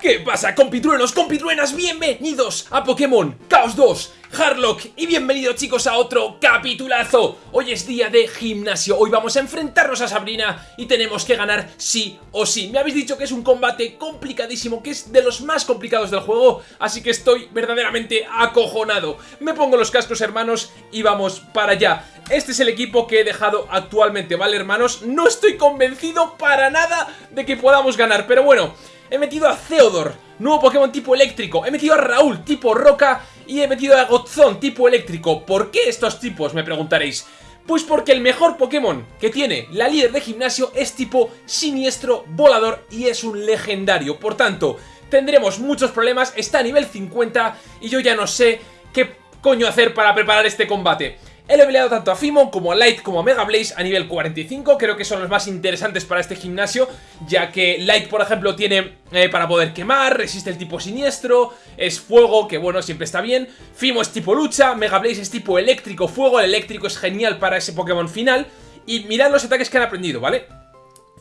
¿Qué pasa, compitruenos, compitruenas? Bienvenidos a Pokémon Chaos 2 Harlock y bienvenidos chicos a otro capitulazo. Hoy es día de gimnasio, hoy vamos a enfrentarnos a Sabrina y tenemos que ganar sí o sí. Me habéis dicho que es un combate complicadísimo, que es de los más complicados del juego Así que estoy verdaderamente acojonado. Me pongo los cascos hermanos y vamos para allá. Este es el equipo que he dejado actualmente, ¿vale hermanos? No estoy convencido para nada de que podamos ganar, pero bueno He metido a Theodore, nuevo Pokémon tipo eléctrico. He metido a Raúl, tipo roca. Y he metido a Godzón, tipo eléctrico. ¿Por qué estos tipos? Me preguntaréis. Pues porque el mejor Pokémon que tiene la líder de gimnasio es tipo siniestro, volador y es un legendario. Por tanto, tendremos muchos problemas, está a nivel 50 y yo ya no sé qué coño hacer para preparar este combate. He leveleado tanto a Fimon como a Light como a Mega Blaze a nivel 45, creo que son los más interesantes para este gimnasio, ya que Light, por ejemplo, tiene eh, para poder quemar, resiste el tipo siniestro, es fuego, que bueno, siempre está bien, Fimo es tipo lucha, Mega Blaze es tipo eléctrico, fuego, el eléctrico es genial para ese Pokémon final, y mirad los ataques que han aprendido, ¿vale?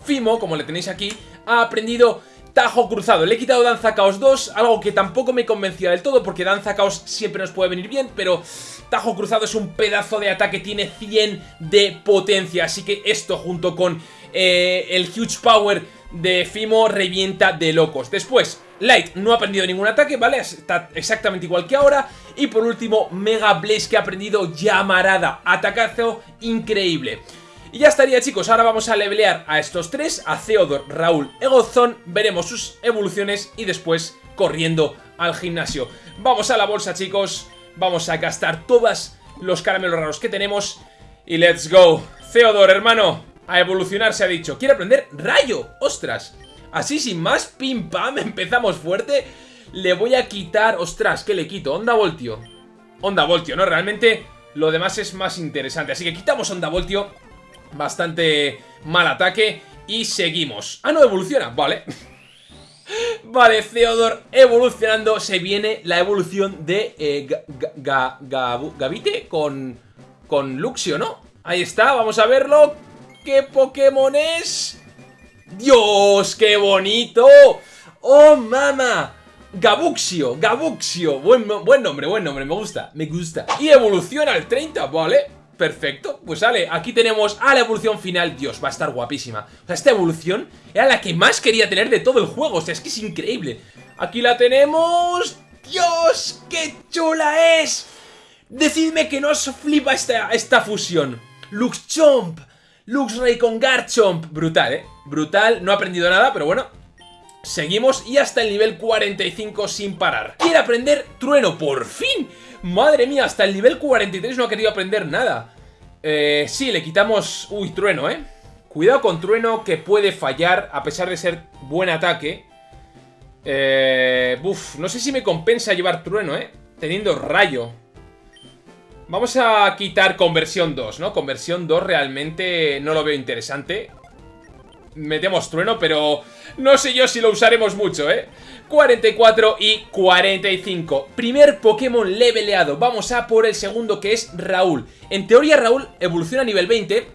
Fimo, como le tenéis aquí, ha aprendido Tajo cruzado, le he quitado Danza Caos 2, algo que tampoco me convencía del todo porque Danza Caos siempre nos puede venir bien, pero Tajo cruzado es un pedazo de ataque, tiene 100 de potencia, así que esto junto con eh, el Huge Power de Fimo revienta de locos. Después, Light no ha aprendido ningún ataque, ¿vale? Está exactamente igual que ahora. Y por último, Mega Blaze que ha aprendido Llamarada, atacazo increíble. Y ya estaría chicos, ahora vamos a levelear a estos tres, a Theodor, Raúl, Egozón, veremos sus evoluciones y después corriendo al gimnasio. Vamos a la bolsa chicos, vamos a gastar todos los caramelos raros que tenemos y let's go. Theodor, hermano, a evolucionar se ha dicho. Quiere aprender rayo, ostras. Así sin más, pim pam, empezamos fuerte. Le voy a quitar, ostras, ¿qué le quito? Onda voltio. Onda voltio, ¿no? Realmente lo demás es más interesante. Así que quitamos onda voltio Bastante mal ataque y seguimos. Ah, no, evoluciona, vale. vale, Theodor evolucionando. Se viene la evolución de eh, Gavite con, con Luxio, ¿no? Ahí está, vamos a verlo. ¿Qué Pokémon es? ¡Dios, qué bonito! ¡Oh, mama! Gabuxio, Gabuxio Buen, buen nombre, buen nombre, me gusta, me gusta Y evoluciona al 30, ¿vale? Perfecto, pues sale, aquí tenemos a la evolución final. Dios, va a estar guapísima. O sea, esta evolución era la que más quería tener de todo el juego. O sea, es que es increíble. Aquí la tenemos. ¡Dios! ¡Qué chula es! Decidme que no os flipa esta, esta fusión. Luxchomp Luxray con Garchomp. Brutal, ¿eh? Brutal, no ha aprendido nada, pero bueno Seguimos y hasta el nivel 45 sin parar Quiere aprender Trueno, por fin Madre mía, hasta el nivel 43 no ha querido aprender nada. Eh, sí, le quitamos... Uy, trueno, ¿eh? Cuidado con trueno que puede fallar a pesar de ser buen ataque. Eh, no sé si me compensa llevar trueno, ¿eh? Teniendo rayo. Vamos a quitar conversión 2, ¿no? Conversión 2 realmente no lo veo interesante. Metemos trueno, pero no sé yo si lo usaremos mucho, ¿eh? 44 y 45 Primer Pokémon leveleado. Vamos a por el segundo que es Raúl. En teoría Raúl evoluciona a nivel 20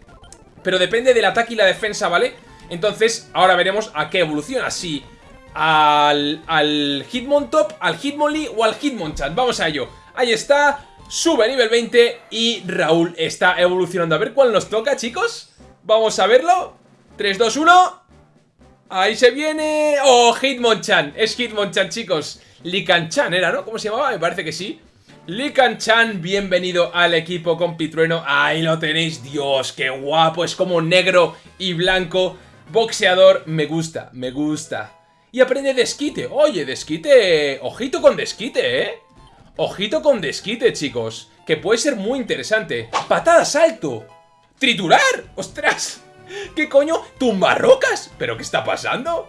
Pero depende del ataque y la defensa, ¿vale? Entonces ahora veremos a qué evoluciona. Si al, al Hitmontop, al Hitmonlee o al Hitmonchan Vamos a ello. Ahí está Sube a nivel 20 y Raúl está evolucionando. A ver cuál nos toca, chicos. Vamos a verlo 3, 2, 1 Ahí se viene... ¡Oh, Hitmonchan! Es Hitmonchan, chicos. Likan-chan era, ¿no? ¿Cómo se llamaba? Me parece que sí. Likan-chan, bienvenido al equipo compitrueno. Ahí lo tenéis. Dios, qué guapo. Es como negro y blanco. Boxeador. Me gusta, me gusta. Y aprende desquite. Oye, desquite... Ojito con desquite, ¿eh? Ojito con desquite, chicos. Que puede ser muy interesante. Patada salto. Triturar. ¡Ostras! ¿Qué coño? ¿Tumbarrocas? ¿Pero qué está pasando?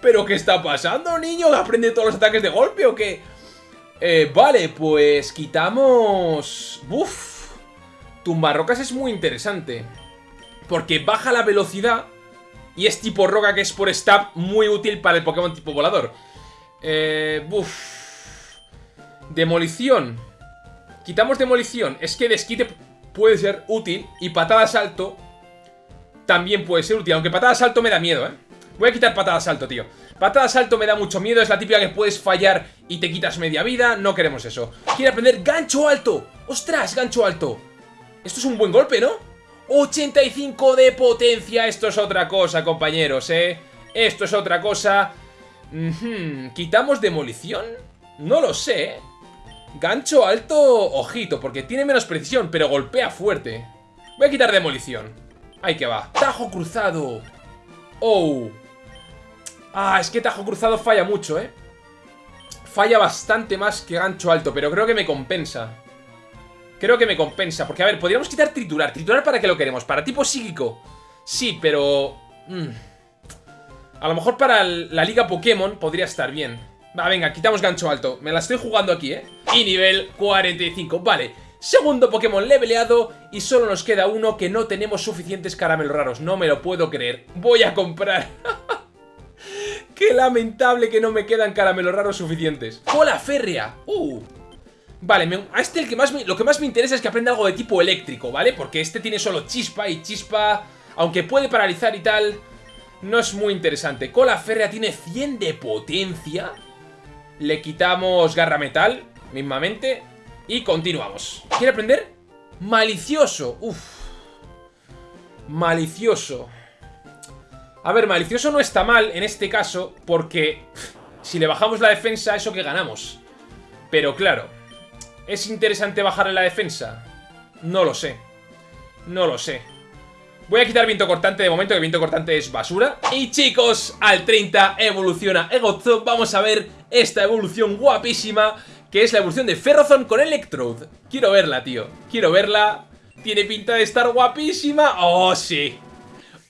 ¿Pero qué está pasando, niño? ¿Aprende todos los ataques de golpe o qué? Eh, vale, pues quitamos... Uf. Tumbarrocas es muy interesante. Porque baja la velocidad y es tipo roca que es por stab muy útil para el Pokémon tipo volador. Eh, uf. Demolición. Quitamos demolición. Es que desquite puede ser útil y patada salto también puede ser útil. Aunque patada salto me da miedo, ¿eh? Voy a quitar patada salto, tío. Patada salto me da mucho miedo, es la típica que puedes fallar y te quitas media vida, no queremos eso. Quiere aprender gancho alto. ¡Ostras, gancho alto! Esto es un buen golpe, ¿no? 85 de potencia, esto es otra cosa, compañeros, ¿eh? Esto es otra cosa. ¿Quitamos demolición? No lo sé, ¿eh? Gancho alto, ojito, porque tiene menos precisión, pero golpea fuerte. Voy a quitar demolición. Ahí que va. Tajo cruzado. Oh. Ah, es que tajo cruzado falla mucho, ¿eh? Falla bastante más que gancho alto, pero creo que me compensa. Creo que me compensa, porque a ver, podríamos quitar triturar. ¿Triturar para qué lo queremos? ¿Para tipo psíquico? Sí, pero... Mm, a lo mejor para la liga Pokémon podría estar bien. Va, venga, quitamos gancho alto. Me la estoy jugando aquí, ¿eh? Y nivel 45. Vale, segundo Pokémon leveleado y solo nos queda uno que no tenemos suficientes caramelos raros. No me lo puedo creer. Voy a comprar. Qué lamentable que no me quedan caramelos raros suficientes. ¡Cola férrea! ¡Uh! Vale, a este el que más lo que más me interesa es que aprenda algo de tipo eléctrico, ¿vale? Porque este tiene solo chispa y chispa, aunque puede paralizar y tal, no es muy interesante. Cola férrea tiene 100 de potencia. Le quitamos garra metal, mismamente. Y continuamos. ¿Quiere aprender? Malicioso. Uf. Malicioso. A ver, malicioso no está mal en este caso porque si le bajamos la defensa, eso que ganamos. Pero claro, ¿es interesante bajarle la defensa? No lo sé. No lo sé. Voy a quitar viento cortante de momento, que viento cortante es basura. Y chicos, al 30 evoluciona Egozop. Vamos a ver esta evolución guapísima, que es la evolución de Ferrozon con Electrode. Quiero verla, tío. Quiero verla. Tiene pinta de estar guapísima. ¡Oh, sí!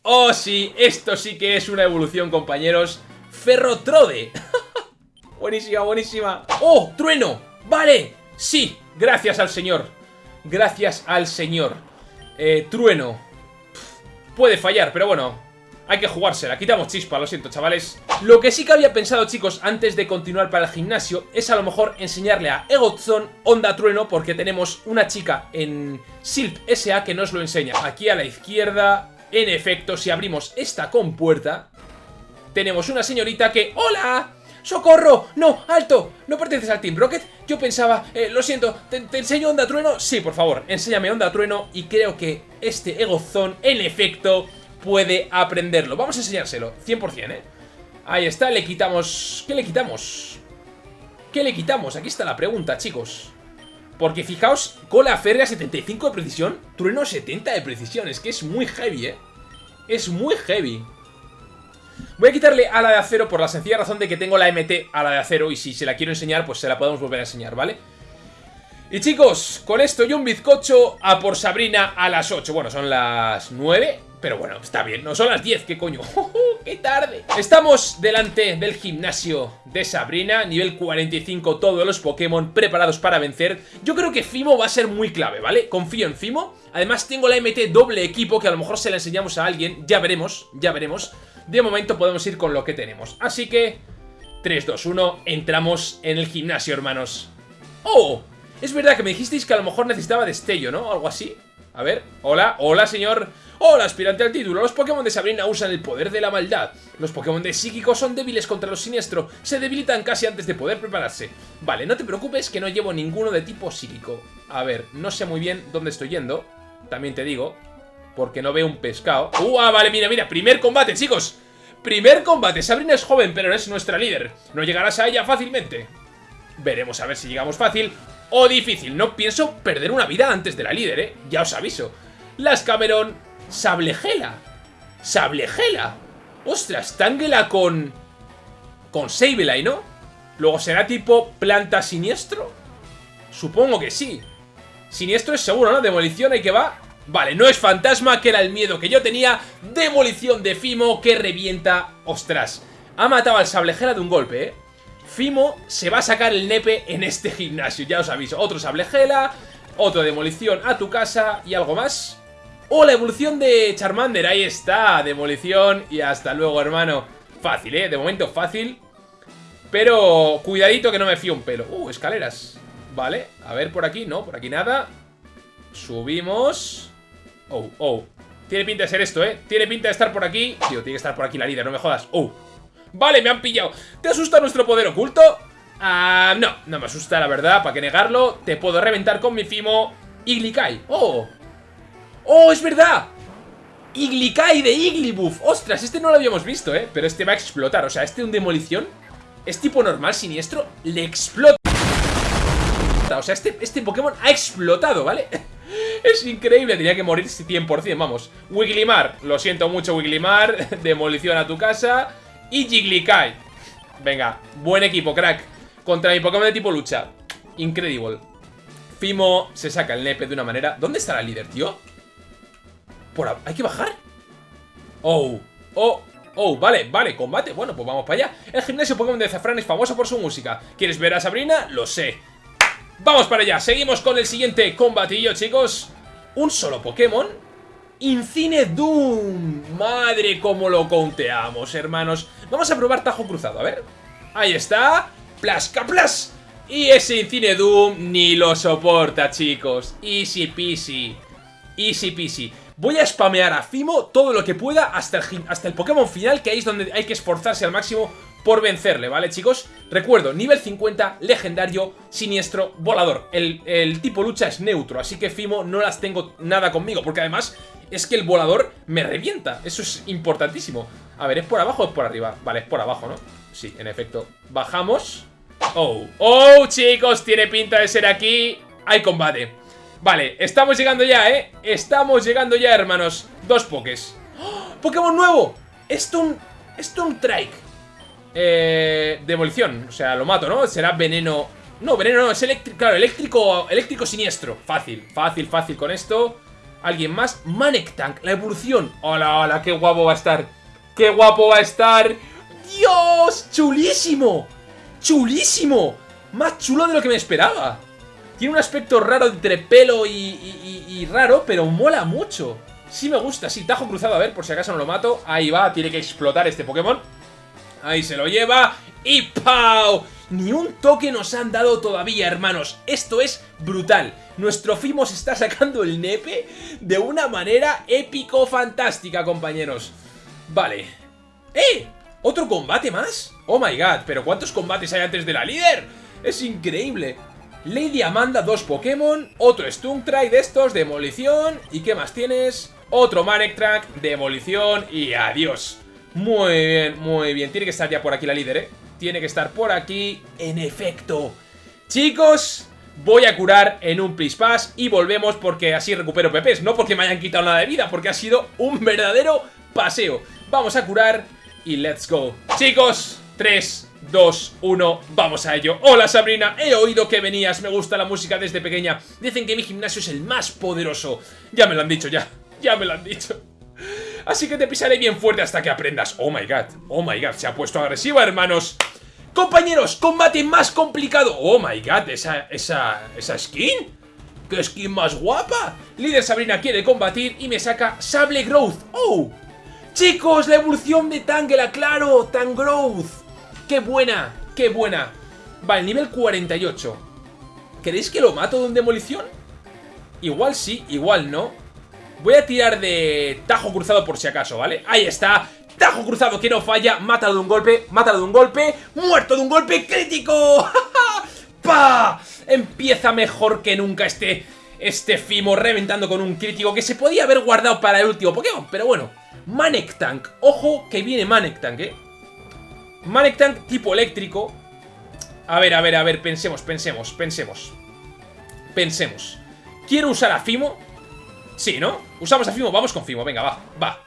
¡Oh, sí! Esto sí que es una evolución, compañeros. Ferrotrode. buenísima, buenísima. ¡Oh, trueno! ¡Vale! Sí, gracias al señor. Gracias al señor. Eh, trueno. Puede fallar, pero bueno, hay que jugársela. Quitamos chispa, lo siento, chavales. Lo que sí que había pensado, chicos, antes de continuar para el gimnasio, es a lo mejor enseñarle a Egotzon Onda Trueno, porque tenemos una chica en Silp SA que nos lo enseña. Aquí a la izquierda, en efecto, si abrimos esta compuerta, tenemos una señorita que... ¡Hola! ¡Socorro! ¡No! ¡Alto! ¿No perteneces al Team Rocket? Yo pensaba... Eh, lo siento, ¿te, enseño Onda Trueno? Sí, por favor, enséñame Onda Trueno y creo que este Egozón, en efecto, puede aprenderlo. Vamos a enseñárselo, 100%, ¿eh? Ahí está, le quitamos... ¿Qué le quitamos? ¿Qué le quitamos? Aquí está la pregunta, chicos. Porque fijaos, cola férrea 75 de precisión, trueno 70 de precisión. Es que es muy heavy, ¿eh? Es muy heavy. Voy a quitarle a la de acero por la sencilla razón de que tengo la MT a la de acero y si se la quiero enseñar, pues se la podemos volver a enseñar, ¿vale? Y chicos, con esto y un bizcocho a por Sabrina a las 8. Bueno, son las 9, pero bueno, está bien. No son las 10, ¿qué coño? ¡Qué tarde! Estamos delante del gimnasio de Sabrina, nivel 45, todos los Pokémon preparados para vencer. Yo creo que Fimo va a ser muy clave, ¿vale? Confío en Fimo. Además tengo la MT doble equipo que a lo mejor se la enseñamos a alguien. Ya veremos, ya veremos. De momento podemos ir con lo que tenemos. Así que... 3, 2, 1, entramos en el gimnasio, hermanos. ¡Oh! Es verdad que me dijisteis que a lo mejor necesitaba destello, ¿no? Algo así. A ver, hola, hola señor Hola, aspirante al título. Los Pokémon de Sabrina usan el poder de la maldad. Los Pokémon de Psíquico son débiles contra los siniestros. Se debilitan casi antes de poder prepararse. Vale, no te preocupes que no llevo ninguno de tipo psíquico. A ver, no sé muy bien dónde estoy yendo. También te digo. Porque no veo un pescado. ¡Uh! Ah, vale, mira, mira. Primer combate, chicos. Primer combate. Sabrina es joven, pero es nuestra líder. No llegarás a ella fácilmente. Veremos a ver si llegamos fácil o difícil. No pienso perder una vida antes de la líder, ¿eh? Ya os aviso. Las Cameron, Sablegela. Sablegela. Ostras, Tangela con... Con Sableye, ¿no? Luego será tipo planta siniestro. Supongo que sí. Siniestro es seguro, ¿no? Demolición, hay que va. Vale, no es fantasma, que era el miedo que yo tenía. Demolición de Fimo que revienta. Ostras, ha matado al Sablegela de un golpe, ¿eh? Fimo se va a sacar el nepe en este gimnasio, ya os aviso. Otro sable gela, otro demolición a tu casa y algo más. ¡Oh, la evolución de Charmander! Ahí está, demolición y hasta luego, hermano. Fácil, ¿eh? De momento fácil. Pero cuidadito que no me fío un pelo. ¡Uh, escaleras! Vale, a ver por aquí, no, por aquí nada. Subimos. Oh, oh. Tiene pinta de ser esto, ¿eh? Tiene pinta de estar por aquí. Tío, tiene que estar por aquí la líder, no me jodas. ¡Oh! Vale, me han pillado. ¿Te asusta nuestro poder oculto? Ah, no, no me asusta, la verdad, ¿para qué negarlo? Te puedo reventar con mi Fimo Iglikai. ¡Oh! ¡Oh, es verdad! Iglikai de Iglibuff. ¡Ostras! Este no lo habíamos visto, ¿eh? Pero este va a explotar. O sea, este un demolición es tipo normal, siniestro, le explota. O sea, este, este Pokémon ha explotado, ¿vale? Es increíble, tenía que morir 100%, vamos Wiglimar, lo siento mucho Wiglimar Demolición a tu casa Y Jigglykai Venga, buen equipo, crack. Contra mi Pokémon de tipo lucha. Incredible. Fimo se saca el nepe de una manera. ¿Dónde está la líder, tío? Por ¿Hay que bajar? Oh, oh, oh, vale, vale, combate. Bueno, pues vamos para allá. El gimnasio Pokémon de Zafran es famoso por su música. ¿Quieres ver a Sabrina? Lo sé. Vamos para allá, seguimos con el siguiente combatillo, chicos. Un solo Pokémon Incine Doom. Madre, cómo lo conteamos, hermanos. Vamos a probar Tajo Cruzado, a ver. Ahí está. Plasca Plas. Y ese Incine Doom ni lo soporta, chicos. Easy peasy. Easy peasy. Voy a spamear a Fimo todo lo que pueda hasta el, hasta el Pokémon final Que ahí es donde hay que esforzarse al máximo por vencerle, ¿vale, chicos? Recuerdo, nivel 50, legendario, siniestro, volador. El, tipo lucha es neutro, así que Fimo no las tengo nada conmigo, porque además es que el volador me revienta. Eso es importantísimo. A ver, ¿es por abajo o es por arriba? Vale, es por abajo, ¿no? Sí, en efecto. Bajamos. Oh, oh, chicos, tiene pinta de ser aquí. Hay combate. Vale, estamos llegando ya, ¿eh? Estamos llegando ya, hermanos. Dos pokés. ¡Oh! ¡Pokémon nuevo! Stone... Stone Trike. Eh, demolición, o sea, lo mato, ¿no? Será veneno... No, veneno no, es eléctrico, claro, eléctrico, eléctrico siniestro Fácil, fácil, fácil con esto ¿Alguien más? Manek Tank, la evolución Hola, hola, qué guapo va a estar Qué guapo va a estar ¡Dios! ¡Chulísimo! ¡Chulísimo! Más chulo de lo que me esperaba Tiene un aspecto raro entre pelo y, y raro, pero mola mucho Sí me gusta, sí, tajo cruzado, a ver, por si acaso no lo mato Ahí va, tiene que explotar este Pokémon Ahí se lo lleva y ¡pau! Ni un toque nos han dado todavía, hermanos. Esto es brutal. Nuestro Fimos está sacando el nepe de una manera épico-fantástica, compañeros. Vale. ¡Eh! ¿Otro combate más? Oh my god, pero ¿cuántos combates hay antes de la líder? Es increíble. Lady Amanda, dos Pokémon, otro Stunktray de estos, demolición, ¿y qué más tienes? Otro Manectrack, demolición y adiós. Muy bien, muy bien. Tiene que estar ya por aquí la líder, ¿eh? Tiene que estar por aquí. En efecto. Chicos, voy a curar en un Please Pass y volvemos porque así recupero PPs. No porque me hayan quitado nada de vida, porque ha sido un verdadero paseo. Vamos a curar y let's go. Chicos, 3, 2, 1, vamos a ello Hola Sabrina, he oído que venías, me gusta la música desde pequeña Dicen que mi gimnasio es el más poderoso Ya me lo han dicho, ya, ya me lo han dicho Así que te pisaré bien fuerte hasta que aprendas Oh my god, oh my god, se ha puesto agresiva, hermanos Compañeros, combate más complicado Oh my god, esa, esa, esa skin ¡Qué skin más guapa! Líder Sabrina quiere combatir y me saca Sable Growth ¡Oh! Chicos, la evolución de Tangela, claro, Tangrowth ¡Qué buena! ¡Qué buena! Vale, nivel 48 ¿Queréis que lo mato de un demolición? Igual sí, igual no Voy a tirar de tajo cruzado por si acaso, ¿vale? Ahí está, tajo cruzado que no falla. Mátalo de un golpe, mátalo de un golpe. Muerto de un golpe. Crítico ¡Pa! Empieza mejor que nunca este, este Fimo reventando con un crítico Que se podía haber guardado para el último Pokémon. Pero bueno, Manek Tank. Ojo que viene Manek Tank, ¿eh? Manek Tank tipo eléctrico. A ver, a ver, a ver, pensemos, pensemos, pensemos. Pensemos. Quiero usar a Fimo Sí, ¿no? Usamos a Fimo, vamos con Fimo, venga, va, va.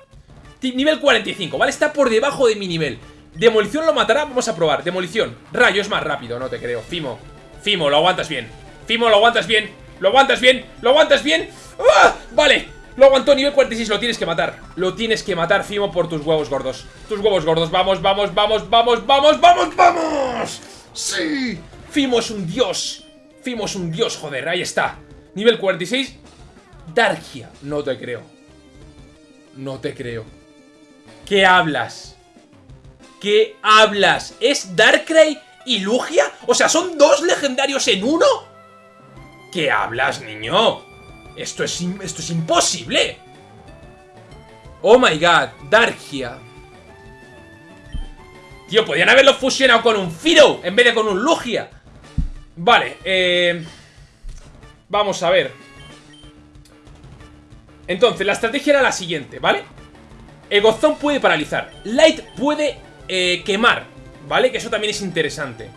Nivel 45, ¿vale? Está por debajo de mi nivel. Demolición lo matará, vamos a probar. Demolición, rayo es más rápido, no te creo. Fimo, Fimo, lo aguantas bien. Fimo, lo aguantas bien, lo aguantas bien Lo aguantas bien. ¡Ah! Vale, lo aguantó, nivel 46, lo tienes que matar. Lo tienes que matar, Fimo, por tus huevos gordos. Tus huevos gordos, vamos, vamos, vamos, vamos, vamos, vamos, vamos. ¡Sí! Fimo es un dios. Fimo es un dios, joder, ahí está. Nivel 46 Darkia. No te creo. No te creo. ¿Qué hablas? ¿Qué hablas? ¿Es Darkrai y Lugia? O sea, ¿son dos legendarios en uno? ¿Qué hablas, niño? Esto es, esto es imposible. Oh my god, Darkia. Tío, podían haberlo fusionado con un Firo en vez de con un Lugia. Vale, eh... Vamos a ver. Entonces, la estrategia era la siguiente, ¿vale? Egozón puede paralizar. Light puede eh, quemar, ¿vale? Que eso también es interesante.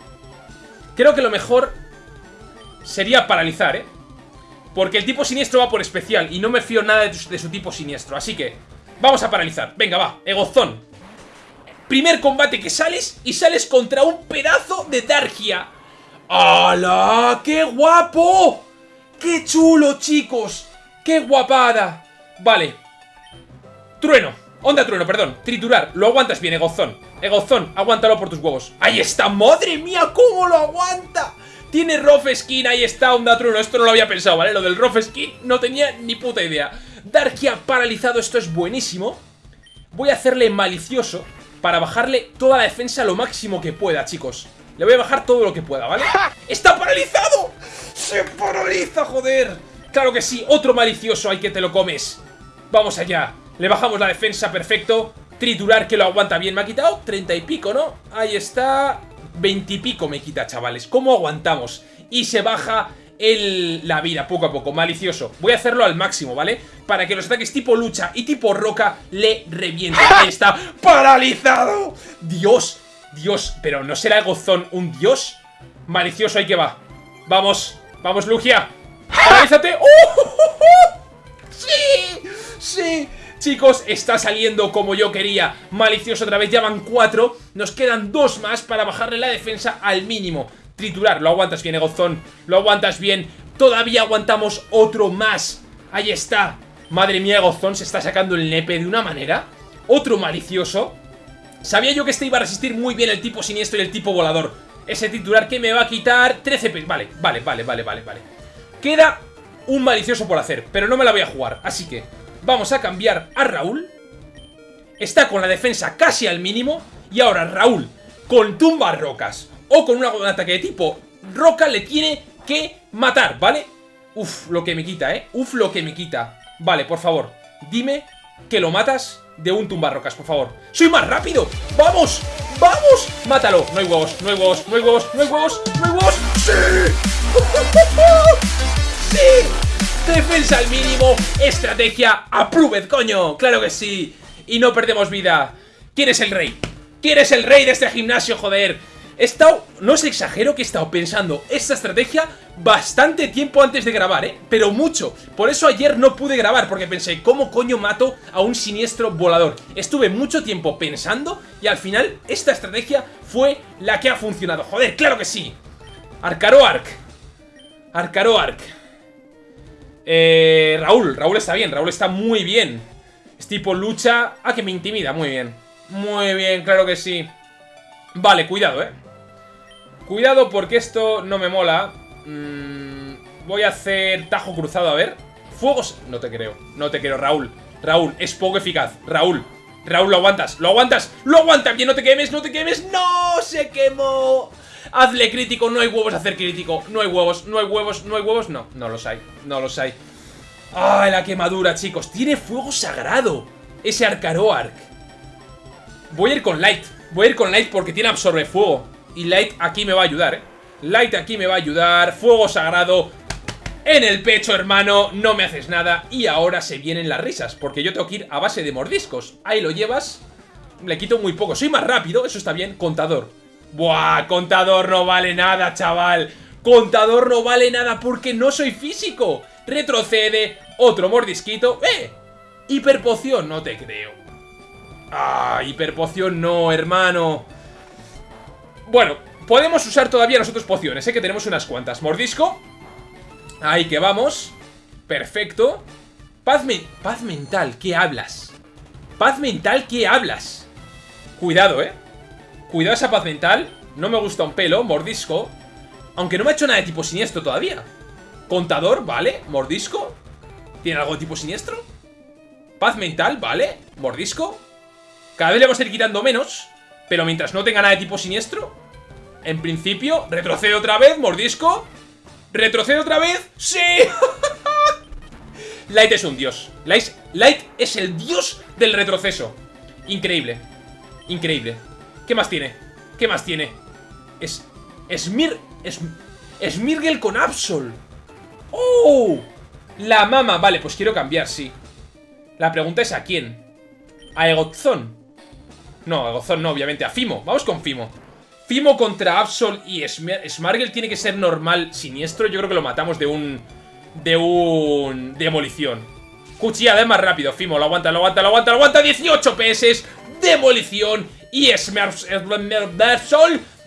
Creo que lo mejor sería paralizar, ¿eh? Porque el tipo siniestro va por especial y no me fío nada de, su tipo siniestro. Así que, vamos a paralizar. Venga, va, Egozón. Primer combate que sales y sales contra un pedazo de Dargia. ¡Hala! ¡Qué guapo! ¡Qué chulo, chicos! ¡Qué guapada! Vale. Trueno. Onda trueno, perdón. Triturar. Lo aguantas bien, Egozón. Egozón, aguántalo por tus huevos. ¡Ahí está! ¡Madre mía! ¿Cómo lo aguanta? Tiene Rough Skin, ahí está, Onda Trueno. Esto no lo había pensado, ¿vale? Lo del Rough Skin no tenía ni puta idea. Darkia paralizado, esto es buenísimo. Voy a hacerle malicioso para bajarle toda la defensa lo máximo que pueda, chicos. Le voy a bajar todo lo que pueda, ¿vale? ¡Está paralizado! ¡Se paraliza, joder! Claro que sí, otro malicioso, hay que te lo comes. Vamos allá. Le bajamos la defensa, perfecto. Triturar que lo aguanta bien. Me ha quitado 30 y pico, ¿no? Ahí está. 20 y pico me quita, chavales. ¿Cómo aguantamos? Y se baja el, la vida poco a poco, malicioso. Voy a hacerlo al máximo, ¿vale? Para que los ataques tipo lucha y tipo roca le revienten. Ahí está, paralizado. Dios, Dios, pero ¿no será el gozón un dios? Malicioso, ahí que va. Vamos, vamos, Lugia. ¡Paralízate! ¡Uh! ¡Sí! Chicos, está saliendo como yo quería. Malicioso otra vez, ya van cuatro. Nos quedan dos más para bajarle la defensa al mínimo. Triturar, lo aguantas bien, Egozón. Lo aguantas bien. Todavía aguantamos otro más. Ahí está. Madre mía, Egozón se está sacando el nepe de una manera Otro malicioso. Sabía yo que este iba a resistir muy bien el tipo siniestro y el tipo volador. Ese triturar que me va a quitar 13 p Vale, vale, vale, vale, vale, vale. Queda un malicioso por hacer Pero no me la voy a jugar, así que Vamos a cambiar a Raúl. Está con la defensa casi al mínimo. Y ahora Raúl, con tumbas rocas o con un ataque de tipo roca, le tiene que matar, ¿vale? Uf, lo que me quita, ¿eh? Uf, lo que me quita. Vale, por favor, dime que lo matas de un tumbarrocas, por favor. ¡Soy más rápido! ¡Vamos! ¡Vamos! ¡Mátalo! No hay huevos, no hay huevos, no hay huevos, no hay huevos, no hay huevos. ¡Sí! ¡Sí! Defensa al mínimo, estrategia approved, coño, claro que sí Y no perdemos vida ¿Quién es el rey? ¿Quién es el rey de este gimnasio, joder? He estado, no os exagero que he estado pensando esta estrategia bastante tiempo antes de grabar, ¿eh? Pero mucho. Por eso ayer no pude grabar, porque pensé, ¿cómo coño mato a un siniestro volador? Estuve mucho tiempo pensando y al final esta estrategia fue la que ha funcionado. Joder, claro que sí. Arcaro Arc. Eh, Raúl, Raúl está bien, Raúl está muy bien. Es tipo lucha... Ah, que me intimida, muy bien. Muy bien, claro que sí. Vale, cuidado, eh. Cuidado porque esto no me mola. Mm, Voy a hacer tajo cruzado, a ver. Fuegos... No te creo, no te creo, Raúl. Raúl, es poco eficaz, Raúl. Raúl, lo aguantas, lo aguantas Lo aguantas bien, no te quemes, no te quemes. ¡No! ¡Se quemó! Hazle crítico, no hay huevos hacer crítico. No hay huevos, no hay huevos, no hay huevos. No, no los hay, no los hay. ¡Ay, la quemadura, chicos! Tiene fuego sagrado Ese Arcaro Arc Voy a ir con Light Voy a ir con Light porque tiene absorbe fuego. Y Light aquí me va a ayudar, eh Light aquí me va a ayudar. Fuego sagrado en el pecho, hermano, no me haces nada. Y ahora se vienen las risas Porque yo tengo que ir a base de mordiscos. Ahí lo llevas. Le quito muy poco, soy más rápido, eso está bien. Contador Buah, contador no vale nada, chaval. Contador no vale nada porque no soy físico. Retrocede Otro mordisquito ¡Eh! Hiperpoción, no te creo. Ah, hiperpoción no, hermano. Bueno, podemos usar todavía nosotros pociones Sé que tenemos unas cuantas. Mordisco Ahí que vamos. Perfecto. Paz, Paz mental, ¿qué hablas? Paz mental, ¿qué hablas? Cuidado, eh Cuidado esa paz mental. No me gusta un pelo. Mordisco. Aunque no me ha hecho nada de tipo siniestro todavía. Contador, vale. Mordisco. ¿Tiene algo de tipo siniestro? Paz mental, vale. Mordisco. Cada vez le vamos a ir quitando menos. Pero mientras no tenga nada de tipo siniestro. En principio, retrocede otra vez. Mordisco. Retrocede otra vez. ¡Sí! Light es un dios. Light, Light es el dios del retroceso. Increíble. Increíble. ¿Qué más tiene? ¿Qué más tiene? Es... Smir... Es... Smirgel con Absol. ¡Oh! La mama. Vale, pues quiero cambiar, sí. La pregunta es ¿a quién? ¿A Egozón? No, a Egozón no, obviamente. A Fimo. Vamos con Fimo. Fimo contra Absol y Smargel tiene que ser normal, siniestro. Yo creo que lo matamos de un... De un... Demolición. Cuchillada es más rápido. Fimo, lo aguanta, lo aguanta, lo aguanta, lo aguanta. 18 PS. Demolición. Y Smargel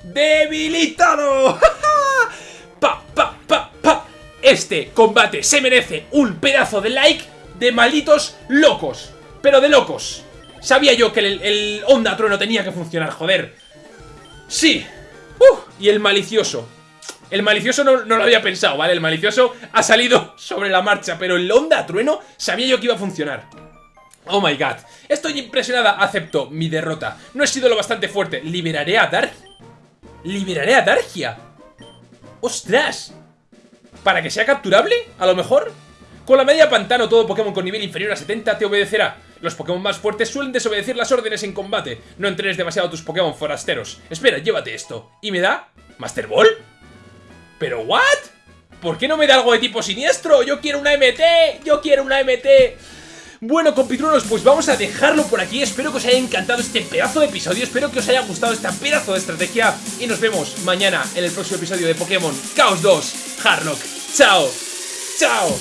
debilitado. pa, pa, pa. Este combate se merece un pedazo de like de malditos locos. Pero de locos. Sabía yo que el, Onda Trueno tenía que funcionar, joder. Sí. Uh, y el malicioso. El malicioso no, no, lo había pensado, ¿vale? El malicioso ha salido sobre la marcha, pero el Onda Trueno sabía yo que iba a funcionar. Oh my god. Estoy impresionada, acepto mi derrota. No he sido lo bastante fuerte. Liberaré a Dark. Liberaré a Dargia. ¡Ostras! ¿Para que sea capturable? ¿A lo mejor? Con la media pantano, todo Pokémon con nivel inferior a 70 te obedecerá. Los Pokémon más fuertes suelen desobedecer las órdenes en combate. No entrenes demasiado a tus Pokémon forasteros. Espera, llévate esto. ¿Y me da? ¿Master Ball? ¿Pero what? ¿Por qué no me da algo de tipo siniestro? ¡Yo quiero una MT! ¡Yo quiero una MT! Bueno, compitruenos, pues vamos a dejarlo por aquí. Espero que os haya encantado este pedazo de episodio. Espero que os haya gustado esta pedazo de estrategia. Y nos vemos mañana en el próximo episodio de Pokémon Chaos 2 Harlock. ¡Chao! ¡Chao!